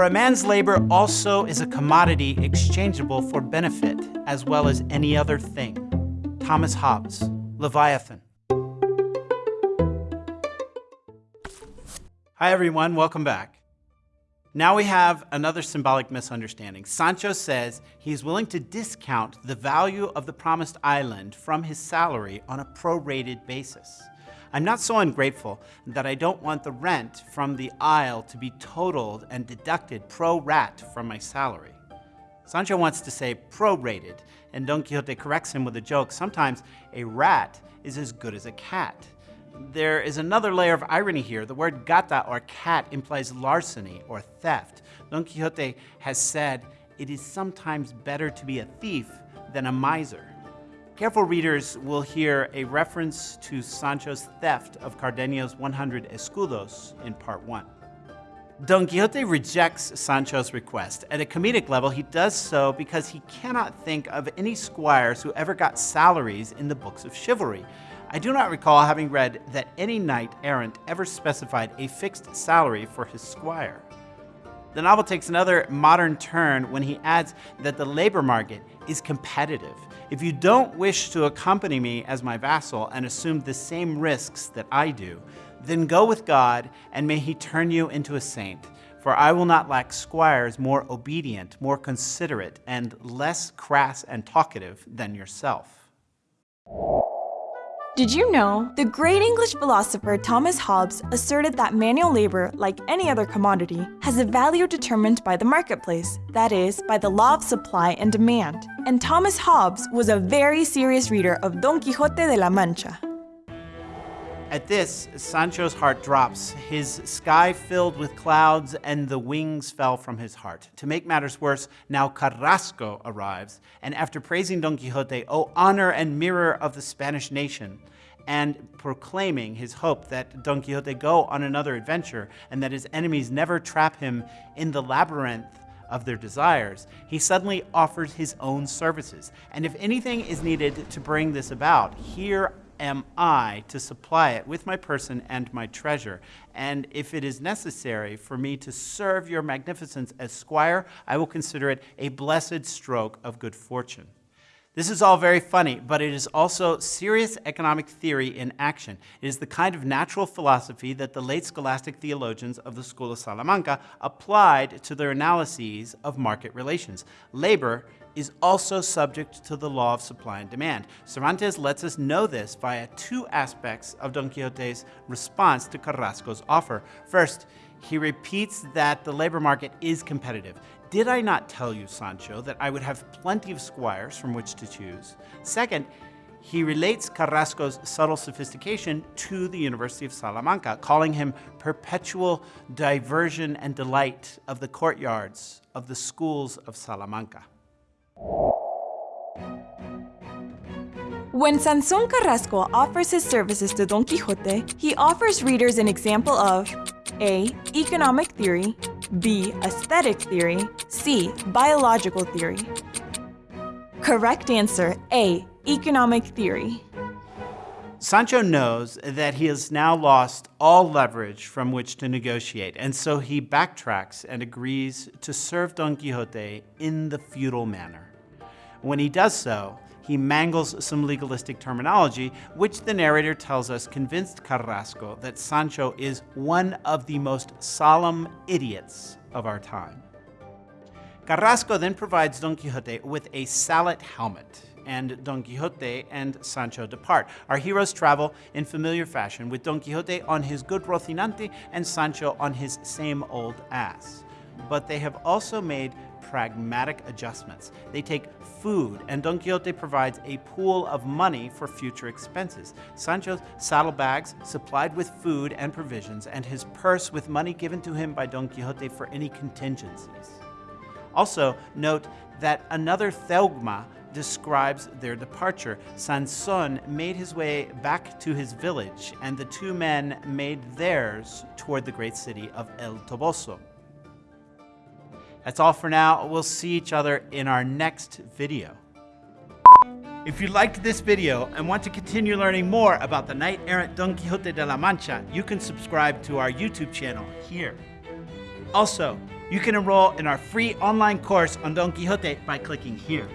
For a man's labor also is a commodity exchangeable for benefit, as well as any other thing. Thomas Hobbes, Leviathan. Hi, everyone. Welcome back. Now we have another symbolic misunderstanding. Sancho says he is willing to discount the value of the promised island from his salary on a prorated basis. I'm not so ungrateful that I don't want the rent from the isle to be totaled and deducted pro rat from my salary. Sancho wants to say prorated, and Don Quixote corrects him with a joke. Sometimes a rat is as good as a cat. There is another layer of irony here. The word gata or cat implies larceny or theft. Don Quixote has said, it is sometimes better to be a thief than a miser. Careful readers will hear a reference to Sancho's theft of Cardenio's 100 escudos in part one. Don Quixote rejects Sancho's request. At a comedic level, he does so because he cannot think of any squires who ever got salaries in the books of chivalry. I do not recall having read that any knight errant ever specified a fixed salary for his squire. The novel takes another modern turn when he adds that the labor market is competitive. If you don't wish to accompany me as my vassal and assume the same risks that I do, then go with God and may he turn you into a saint. For I will not lack squires more obedient, more considerate, and less crass and talkative than yourself. Did you know? The great English philosopher Thomas Hobbes asserted that manual labor, like any other commodity, has a value determined by the marketplace, that is, by the law of supply and demand. And Thomas Hobbes was a very serious reader of Don Quixote de la Mancha. At this, Sancho's heart drops, his sky filled with clouds, and the wings fell from his heart. To make matters worse, now Carrasco arrives, and after praising Don Quixote, O honor and mirror of the Spanish nation, and proclaiming his hope that Don Quixote go on another adventure and that his enemies never trap him in the labyrinth of their desires, he suddenly offers his own services. And if anything is needed to bring this about, here am I to supply it with my person and my treasure. And if it is necessary for me to serve your magnificence as squire, I will consider it a blessed stroke of good fortune. This is all very funny, but it is also serious economic theory in action. It is the kind of natural philosophy that the late scholastic theologians of the School of Salamanca applied to their analyses of market relations. Labor is also subject to the law of supply and demand. Cervantes lets us know this via two aspects of Don Quixote's response to Carrasco's offer. First, he repeats that the labor market is competitive. Did I not tell you, Sancho, that I would have plenty of squires from which to choose? Second, he relates Carrasco's subtle sophistication to the University of Salamanca, calling him perpetual diversion and delight of the courtyards of the schools of Salamanca. When Sanson Carrasco offers his services to Don Quixote, he offers readers an example of A. Economic theory B. Aesthetic theory C. Biological theory Correct answer A. Economic theory Sancho knows that he has now lost all leverage from which to negotiate, and so he backtracks and agrees to serve Don Quixote in the feudal manner. When he does so, he mangles some legalistic terminology, which the narrator tells us convinced Carrasco that Sancho is one of the most solemn idiots of our time. Carrasco then provides Don Quixote with a sallet helmet, and Don Quixote and Sancho depart. Our heroes travel in familiar fashion, with Don Quixote on his good Rocinante and Sancho on his same old ass. But they have also made pragmatic adjustments. They take food, and Don Quixote provides a pool of money for future expenses. Sancho's saddlebags supplied with food and provisions, and his purse with money given to him by Don Quixote for any contingencies. Also, note that another zeugma describes their departure. Sanson made his way back to his village, and the two men made theirs toward the great city of El Toboso. That's all for now. We'll see each other in our next video. If you liked this video and want to continue learning more about the knight-errant Don Quixote de la Mancha, you can subscribe to our YouTube channel here. Also, you can enroll in our free online course on Don Quixote by clicking here.